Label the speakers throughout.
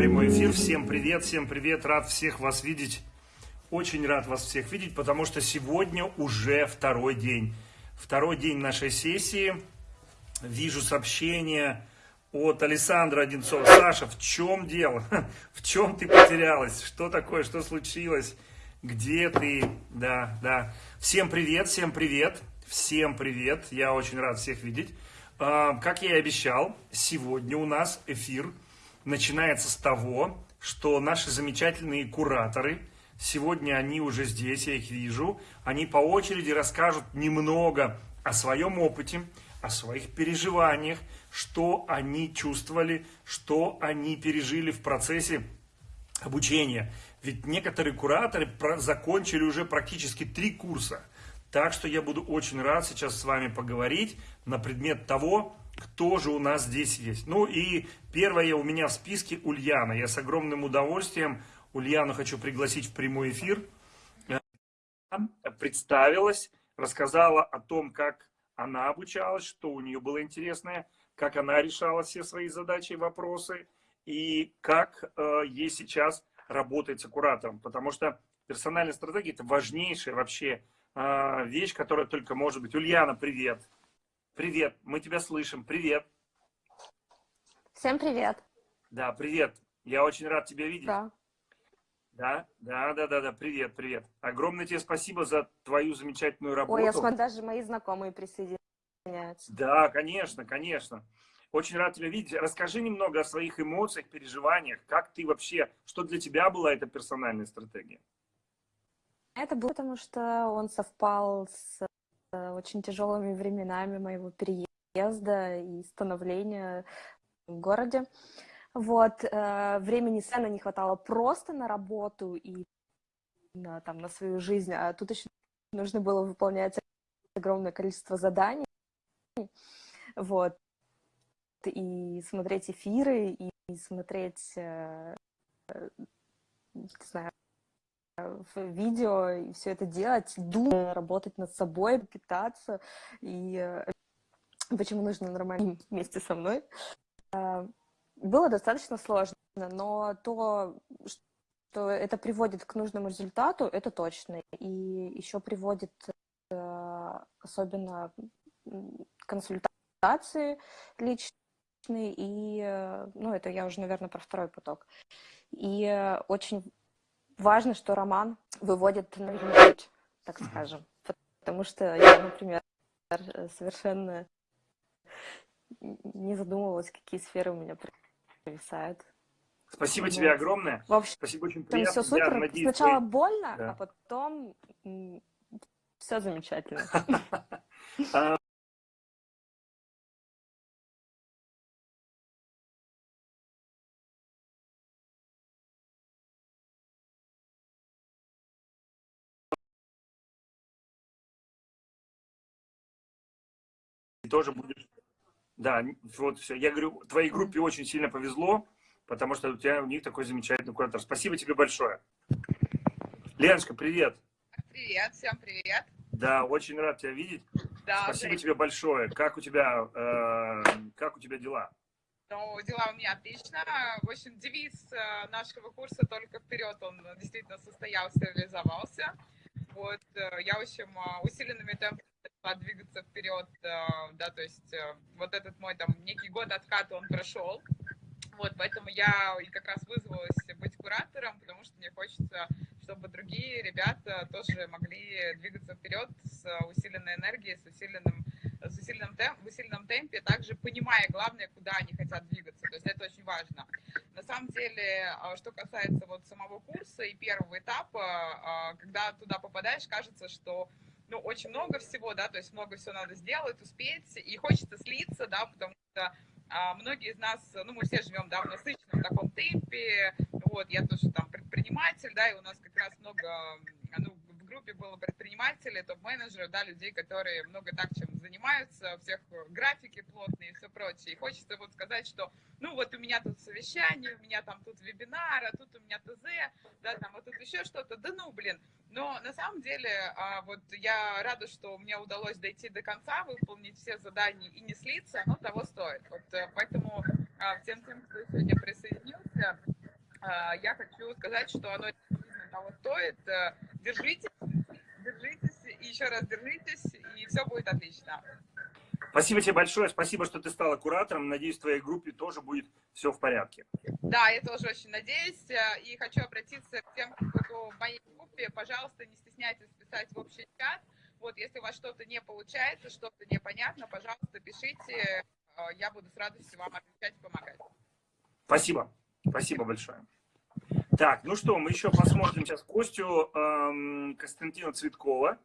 Speaker 1: прямой эфир. Всем привет, всем привет. Рад всех вас видеть. Очень рад вас всех видеть, потому что сегодня уже второй день. Второй день нашей сессии. Вижу сообщение от Александра Одинцова. Саша, в чем дело? В чем ты потерялась? Что такое? Что случилось? Где ты? Да, да. Всем привет, всем привет. Всем привет. Я очень рад всех видеть. А, как я и обещал, сегодня у нас эфир начинается с того, что наши замечательные кураторы, сегодня они уже здесь, я их вижу, они по очереди расскажут немного о своем опыте, о своих переживаниях, что они чувствовали, что они пережили в процессе обучения. Ведь некоторые кураторы закончили уже практически три курса. Так что я буду очень рад сейчас с вами поговорить на предмет того, кто же у нас здесь есть. Ну и первая у меня в списке Ульяна. Я с огромным удовольствием Ульяну хочу пригласить в прямой эфир. Представилась, рассказала о том, как она обучалась, что у нее было интересное, как она решала все свои задачи и вопросы, и как э, ей сейчас работает с куратором. Потому что персональная стратегия – это важнейшая вообще э, вещь, которая только может быть. Ульяна, привет! Привет, мы тебя слышим. Привет.
Speaker 2: Всем привет.
Speaker 1: Да, привет. Я очень рад тебя видеть.
Speaker 2: Да.
Speaker 1: Да, да, да, да, да. Привет, привет. Огромное тебе спасибо за твою замечательную работу.
Speaker 2: Ой, я смотрю, даже мои знакомые присоединяются.
Speaker 1: Да, конечно, конечно. Очень рад тебя видеть. Расскажи немного о своих эмоциях, переживаниях. Как ты вообще, что для тебя была эта персональная стратегия?
Speaker 2: Это было потому, что он совпал с очень тяжелыми временами моего переезда и становления в городе. Вот, э, времени сцены не хватало просто на работу и на, там, на свою жизнь, а тут еще нужно было выполнять огромное количество заданий, вот, и смотреть эфиры, и смотреть, э, не знаю, в видео и все это делать, думать, работать над собой, питаться, и э, почему нужно нормально вместе со мной. А, было достаточно сложно, но то, что это приводит к нужному результату, это точно. И еще приводит э, особенно консультации личные, и, э, ну, это я уже, наверное, про второй поток. И очень важно, что роман выводит на путь, так скажем. Потому что я, например, совершенно не задумывалась, какие сферы у меня провисают.
Speaker 1: Спасибо тебе огромное.
Speaker 2: В общем,
Speaker 1: Спасибо, очень
Speaker 2: приятно. Все супер. Я надеюсь, Сначала твои... больно, да. а потом все замечательно. тоже будешь... Да, вот все. Я говорю, твоей группе очень сильно повезло, потому что у тебя у них такой замечательный куратор. Спасибо тебе большое. Леночка, привет.
Speaker 3: Привет, всем привет.
Speaker 1: Да, очень рад тебя видеть. Да, Спасибо тебе большое. Как у тебя, э, как у тебя дела?
Speaker 3: Ну, дела у меня отлично. В общем, девиз э, нашего курса «Только вперед» он действительно состоялся, реализовался. Вот, э, я, в общем, э, усиленными темпами двигаться вперед, э, да, то есть э, вот этот мой там некий год отката он прошел, вот, поэтому я и как раз вызвалась быть куратором, потому что мне хочется, чтобы другие ребята тоже могли двигаться вперед с усиленной энергией, с усиленным с усиленным, темп, в усиленном темпе, также понимая, главное, куда они хотят двигаться. То есть это очень важно. На самом деле, а, что касается вот самого курса и первого этапа, когда туда попадаешь, кажется, что ну, очень много всего, да, то есть много всего надо сделать, успеть, и хочется слиться, да, потому что а, многие из нас, ну, мы все живем, да, в насыщенном таком темпе, вот, я тоже там предприниматель, да, и у нас как раз много, группе было предпринимателей, топ-менеджеры, да, людей, которые много так чем занимаются, у всех графики плотные и все прочее, и хочется вот сказать, что, ну, вот у меня тут совещание, у меня там тут вебинар, а тут у меня ТЗ, да, там, а тут еще что-то, да ну, блин, но на самом деле, а, вот я рада, что мне удалось дойти до конца, выполнить все задания и не слиться, оно того стоит. Вот э, поэтому а, всем тем, кто сегодня присоединился, я хочу сказать, что оно того стоит. Держитесь, держитесь, и еще раз держитесь, и все будет отлично.
Speaker 1: Спасибо тебе большое, спасибо, что ты стала куратором. Надеюсь, в твоей группе тоже будет все в порядке.
Speaker 3: Да, я тоже очень надеюсь. И хочу обратиться к тем, кто в моей группе. Пожалуйста, не стесняйтесь писать в общий чат. Вот, если у вас что-то не получается, что-то непонятно, пожалуйста, пишите. Я буду с радостью вам отвечать и помогать.
Speaker 1: Спасибо. Спасибо большое. Так, ну что, мы еще посмотрим сейчас Костю эм, Константина Цветкова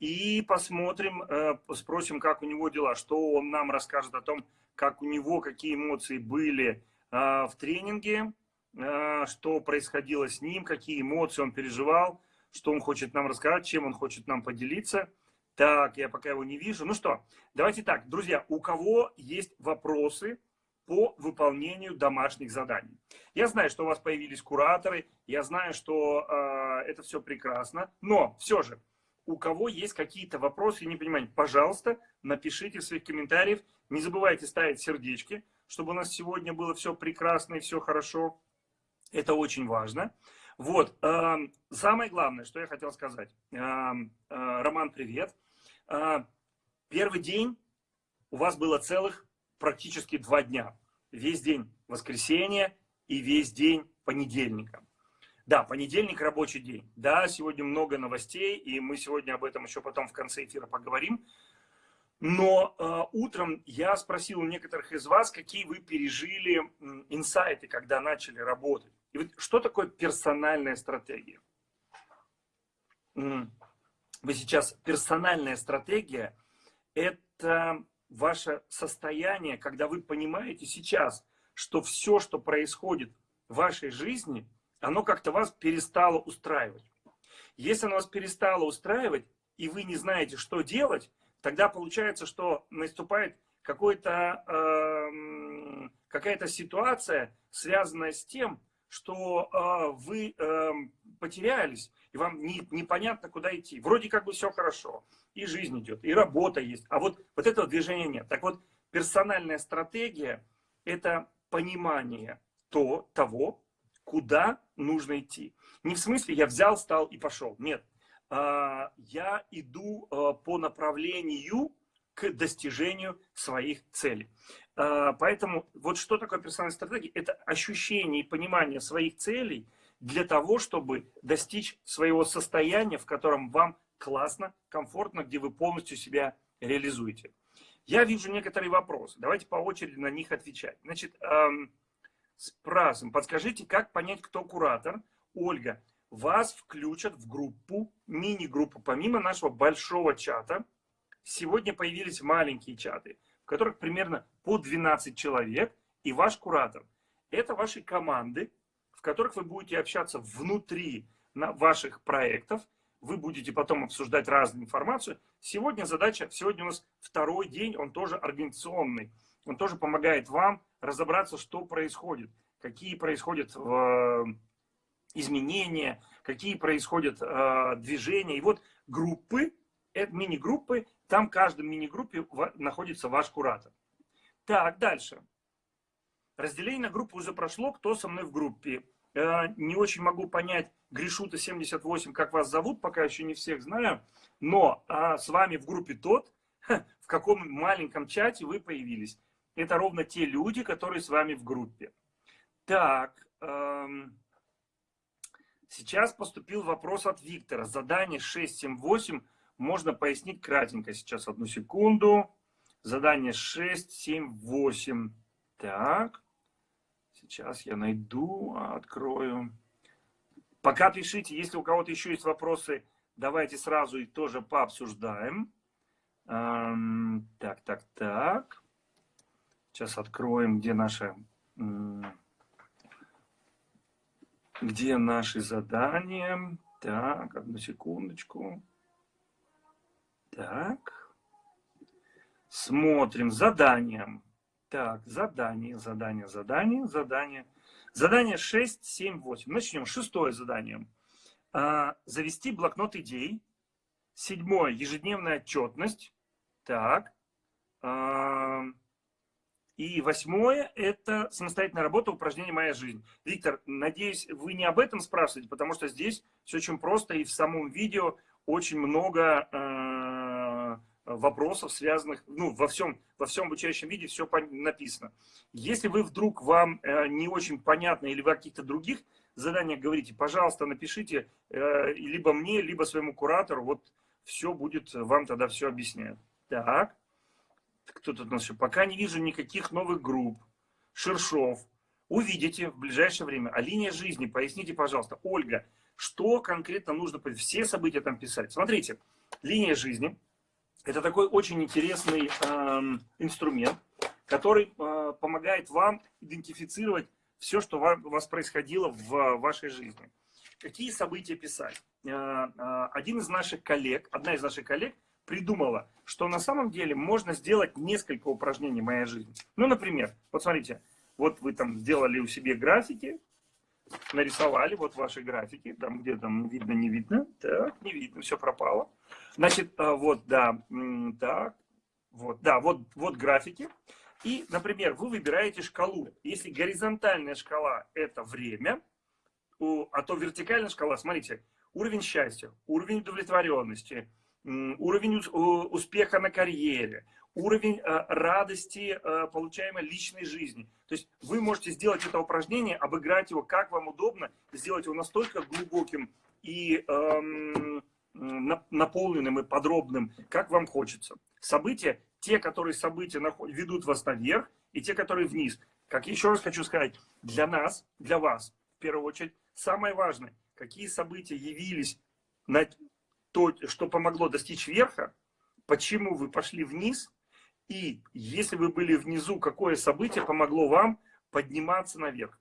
Speaker 1: и посмотрим, э, спросим, как у него дела, что он нам расскажет о том, как у него, какие эмоции были э, в тренинге, э, что происходило с ним, какие эмоции он переживал, что он хочет нам рассказать, чем он хочет нам поделиться. Так, я пока его не вижу. Ну что, давайте так, друзья, у кого есть вопросы по выполнению домашних заданий? Я знаю, что у вас появились кураторы, я знаю, что э, это все прекрасно, но все же, у кого есть какие-то вопросы и непонимания, пожалуйста, напишите в своих комментариях. Не забывайте ставить сердечки, чтобы у нас сегодня было все прекрасно и все хорошо. Это очень важно. Вот, э, самое главное, что я хотел сказать. Э, э, Роман, привет. Э, первый день у вас было целых практически два дня. Весь день воскресенья и весь день понедельника. Да, понедельник рабочий день. Да, сегодня много новостей, и мы сегодня об этом еще потом в конце эфира поговорим. Но э, утром я спросил у некоторых из вас, какие вы пережили инсайты, когда начали работать. И вот что такое персональная стратегия? Вы сейчас, персональная стратегия – это ваше состояние, когда вы понимаете сейчас, что все, что происходит в вашей жизни – оно как-то вас перестало устраивать. Если оно вас перестало устраивать, и вы не знаете, что делать, тогда получается, что наступает какой-то, э, какая-то ситуация, связанная с тем, что э, вы э, потерялись, и вам не, непонятно, куда идти. Вроде как бы все хорошо, и жизнь идет, и работа есть, а вот, вот этого движения нет. Так вот, персональная стратегия – это понимание то, того, куда нужно идти. Не в смысле я взял, стал и пошел. Нет. А, я иду а, по направлению к достижению своих целей. А, поэтому вот что такое персональная стратегия? Это ощущение и понимание своих целей для того, чтобы достичь своего состояния, в котором вам классно, комфортно, где вы полностью себя реализуете. Я вижу некоторые вопросы. Давайте по очереди на них отвечать. Значит, Спрашиваем, подскажите, как понять, кто куратор? Ольга, вас включат в группу, мини-группу, помимо нашего большого чата. Сегодня появились маленькие чаты, в которых примерно по 12 человек и ваш куратор. Это ваши команды, в которых вы будете общаться внутри ваших проектов. Вы будете потом обсуждать разную информацию. Сегодня задача, сегодня у нас второй день, он тоже организационный. Он тоже помогает вам разобраться, что происходит, какие происходят э, изменения, какие происходят э, движения. И вот группы, это мини-группы, там в каждом мини-группе находится ваш куратор. Так, дальше. Разделение на группу уже прошло, кто со мной в группе. Э, не очень могу понять, Гришута 78, как вас зовут, пока еще не всех знаю. Но а, с вами в группе тот, в каком маленьком чате вы появились это ровно те люди, которые с вами в группе. Так, эм, сейчас поступил вопрос от Виктора. Задание 678 можно пояснить кратенько. Сейчас одну секунду. Задание 678. Так, сейчас я найду, открою. Пока пишите, если у кого-то еще есть вопросы, давайте сразу и тоже пообсуждаем. Эм, так, так, так. Сейчас откроем, где наша, где наши задания. Так, одну секундочку. Так. Смотрим задания. Так, задание, задание, задание, задание. Задание 6, 7, 8. Начнем. Шестое задание. А, завести блокнот идей. Седьмое. Ежедневная отчетность. Так. А, И восьмое – это самостоятельная работа, упражнение «Моя жизнь». Виктор, надеюсь, вы не об этом спрашиваете, потому что здесь все очень просто, и в самом видео очень много э, вопросов, связанных, ну, во всем, во всем обучающем виде все написано. Если вы вдруг вам э, не очень понятно или вы о каких-то других заданиях говорите, пожалуйста, напишите э, либо мне, либо своему куратору, вот все будет, вам тогда все объясняют. Так. Кто тут у нас еще? Пока не вижу никаких новых групп. Шершов. Увидите в ближайшее время. А линия жизни, поясните, пожалуйста. Ольга, что конкретно нужно, все события там писать? Смотрите, линия жизни – это такой очень интересный э, инструмент, который э, помогает вам идентифицировать все, что у вас происходило в вашей жизни. Какие события писать? Э, э, один из наших коллег, одна из наших коллег придумала, что на самом деле можно сделать несколько упражнений моей жизни. Ну, например, вот смотрите, вот вы там сделали у себя графики, нарисовали вот ваши графики, там где там видно, не видно, так, не видно, все пропало. Значит, а, вот, да, так, вот, да, вот, вот графики. И, например, вы выбираете шкалу. Если горизонтальная шкала – это время, а то вертикальная шкала, смотрите, уровень счастья, уровень удовлетворенности – уровень успеха на карьере, уровень э, радости, э, получаемой личной жизни. То есть можете сделать это упражнение, обыграть его как вам удобно, сделать его настолько глубоким и эм, наполненным и подробным, как вам хочется. События, те, которые события ведут вас наверх, и те, которые вниз. Как еще раз хочу сказать, для нас, для вас, в первую очередь, самое важное, какие события явились на то, что помогло достичь верха, почему вы пошли вниз, и если вы были внизу, какое событие помогло вам подниматься наверх.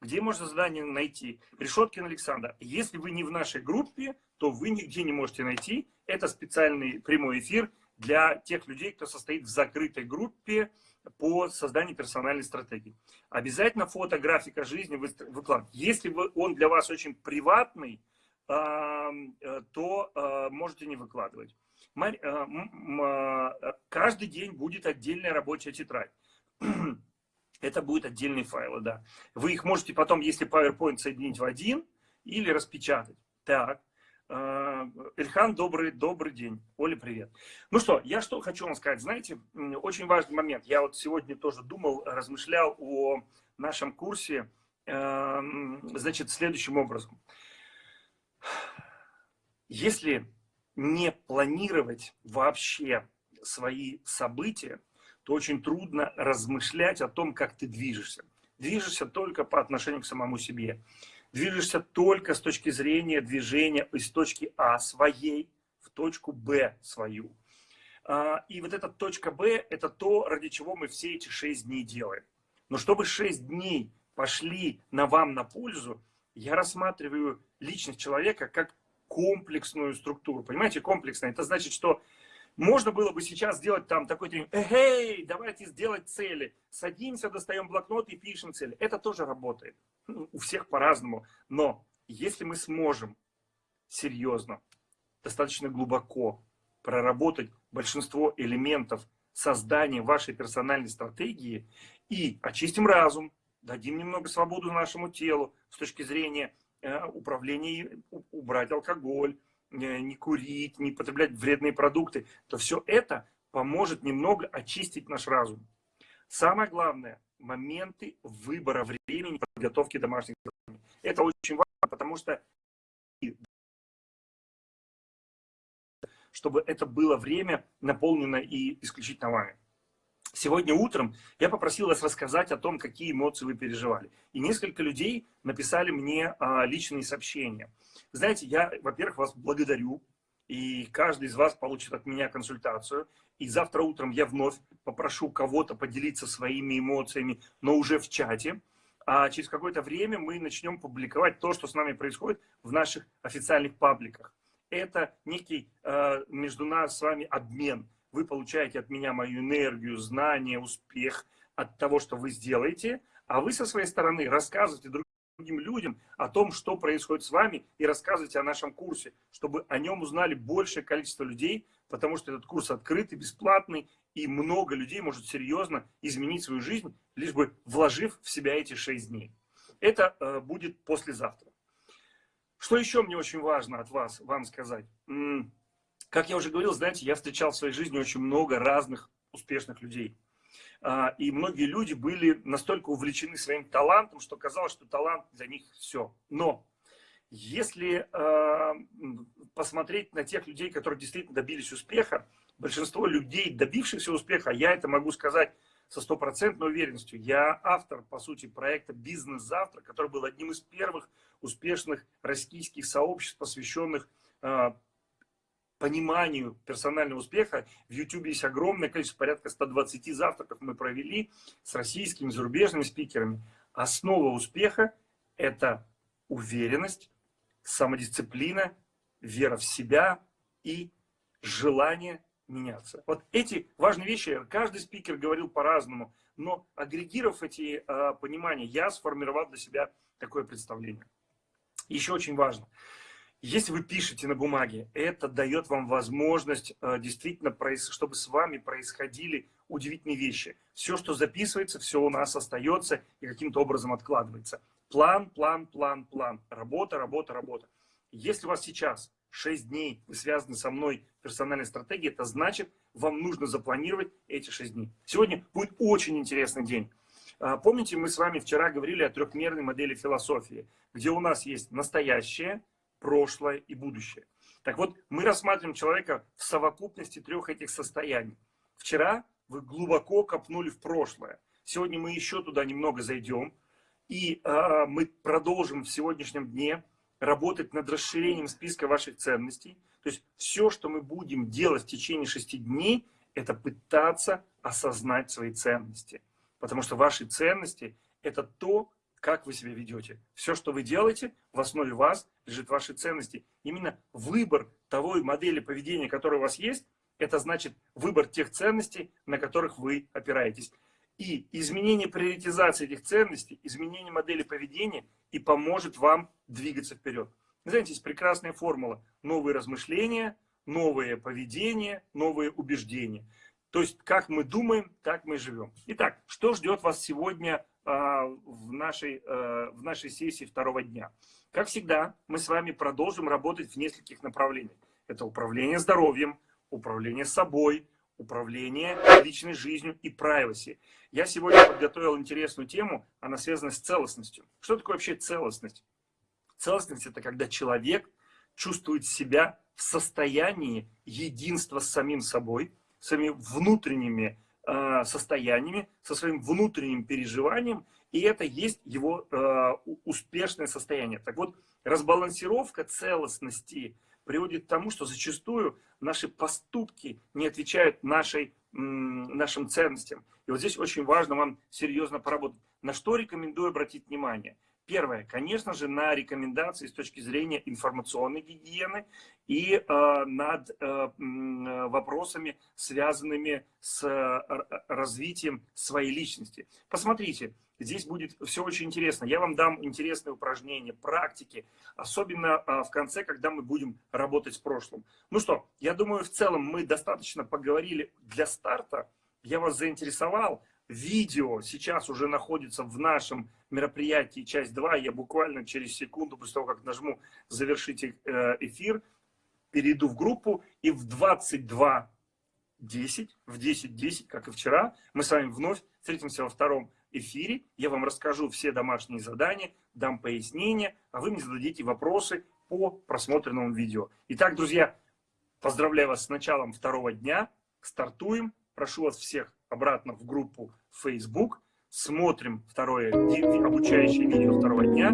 Speaker 1: Где можно задание найти? Решеткин Александр. Если вы не в нашей группе, то вы нигде не можете найти. Это специальный прямой эфир для тех людей, кто состоит в закрытой группе по созданию персональной стратегии. Обязательно фотографика жизни выкладывать. Если он для вас очень приватный, Э, то э, можете не выкладывать. Э, каждый день будет отдельная рабочая тетрадь. Это будет отдельные файлы, да. Вы их можете потом, если PowerPoint, соединить в один или распечатать. Так. Ильхан, добрый, добрый день. Оля, привет. Ну что, я что хочу вам сказать. Знаете, очень важный момент. Я вот сегодня тоже думал, размышлял о нашем курсе, значит, следующим образом. Если не планировать вообще свои события, то очень трудно размышлять о том, как ты движешься. Движешься только по отношению к самому себе. Движешься только с точки зрения движения из точки А своей в точку Б свою. А, и вот эта точка Б – это то, ради чего мы все эти шесть дней делаем. Но чтобы шесть дней пошли на вам на пользу, я рассматриваю личность человека как комплексную структуру. Понимаете, комплексная. Это значит, что можно было бы сейчас сделать там такой тренинг. Эй, давайте сделать цели. Садимся, достаем блокнот и пишем цели. Это тоже работает. Ну, у всех по-разному. Но если мы сможем серьезно, достаточно глубоко проработать большинство элементов создания вашей персональной стратегии и очистим разум, дадим немного свободу нашему телу с точки зрения Э, управление, убрать алкоголь, не курить, не потреблять вредные продукты, то все это поможет немного очистить наш разум. Самое главное, моменты выбора времени подготовки домашних заданий. Это очень важно, потому что чтобы это было время наполнено и исключительно вами. Сегодня утром я попросил вас рассказать о том, какие эмоции вы переживали. И несколько людей написали мне а, личные сообщения. Знаете, я, во-первых, вас благодарю. И каждый из вас получит от меня консультацию. И завтра утром я вновь попрошу кого-то поделиться своими эмоциями, но уже в чате. А через какое-то время мы начнем публиковать то, что с нами происходит в наших официальных пабликах. Это некий э, между нас с вами обмен вы получаете от меня мою энергию, знания, успех от того, что вы сделаете, а вы со своей стороны рассказываете другим людям о том, что происходит с вами, и рассказывайте о нашем курсе, чтобы о нем узнали большее количество людей, потому что этот курс открытый, бесплатный, и много людей может серьезно изменить свою жизнь, лишь бы вложив в себя эти шесть дней. Это э, будет послезавтра. Что еще мне очень важно от вас, вам сказать? Как я уже говорил, знаете, я встречал в своей жизни очень много разных успешных людей. А, и многие люди были настолько увлечены своим талантом, что казалось, что талант для них все. Но если а, посмотреть на тех людей, которые действительно добились успеха, большинство людей, добившихся успеха, я это могу сказать со стопроцентной уверенностью. Я автор, по сути, проекта «Бизнес завтра», который был одним из первых успешных российских сообществ, посвященных а, пониманию персонального успеха. В YouTube есть огромное количество, порядка 120 завтраков мы провели с российскими, зарубежными спикерами. Основа успеха – это уверенность, самодисциплина, вера в себя и желание меняться. Вот эти важные вещи, каждый спикер говорил по-разному, но агрегировав эти э, понимания, я сформировал для себя такое представление. Еще очень важно – если вы пишете на бумаге, это дает вам возможность э, действительно, чтобы с вами происходили удивительные вещи. Все, что записывается, все у нас остается и каким-то образом откладывается. План, план, план, план. Работа, работа, работа. Если у вас сейчас 6 дней вы связаны со мной персональной стратегией, это значит, вам нужно запланировать эти 6 дней. Сегодня будет очень интересный день. А, помните, мы с вами вчера говорили о трехмерной модели философии, где у нас есть настоящее, прошлое и будущее. Так вот, мы рассматриваем человека в совокупности трех этих состояний. Вчера вы глубоко копнули в прошлое. Сегодня мы еще туда немного зайдем. И э, мы продолжим в сегодняшнем дне работать над расширением списка ваших ценностей. То есть все, что мы будем делать в течение шести дней, это пытаться осознать свои ценности. Потому что ваши ценности – это то, как вы себя ведете. Все, что вы делаете, в основе вас лежит ваши ценности. Именно выбор того модели поведения, которая у вас есть, это значит выбор тех ценностей, на которых вы опираетесь. И изменение приоритизации этих ценностей, изменение модели поведения и поможет вам двигаться вперед. Знаете, есть прекрасная формула. Новые размышления, новое поведение, новые убеждения. То есть, как мы думаем, так мы живем. Итак, что ждет вас сегодня в нашей, э, в нашей сессии второго дня. Как всегда, мы с вами продолжим работать в нескольких направлениях. Это управление здоровьем, управление собой, управление личной жизнью и privacy. Я сегодня подготовил интересную тему, она связана с целостностью. Что такое вообще целостность? Целостность – это когда человек чувствует себя в состоянии единства с самим собой, своими внутренними состояниями, со своим внутренним переживанием, и это есть его э, успешное состояние. Так вот, разбалансировка целостности приводит к тому, что зачастую наши поступки не отвечают нашей, нашим ценностям. И вот здесь очень важно вам серьезно поработать. На что рекомендую обратить внимание – Первое, конечно же, на рекомендации с точки зрения информационной гигиены и э, над э, вопросами, связанными с э, развитием своей личности. Посмотрите, здесь будет все очень интересно. Я вам дам интересные упражнения, практики, особенно э, в конце, когда мы будем работать с прошлым. Ну что, я думаю, в целом мы достаточно поговорили для старта. Я вас заинтересовал видео сейчас уже находится в нашем мероприятии часть 2. Я буквально через секунду, после того, как нажму завершить э, эфир, перейду в группу и в 22.10, в 10.10, как и вчера, мы с вами вновь встретимся во втором эфире. Я вам расскажу все домашние задания, дам пояснения, а вы мне зададите вопросы по просмотренному видео. Итак, друзья, поздравляю вас с началом второго дня. Стартуем. Прошу вас всех обратно в группу Facebook, смотрим второе обучающее видео второго дня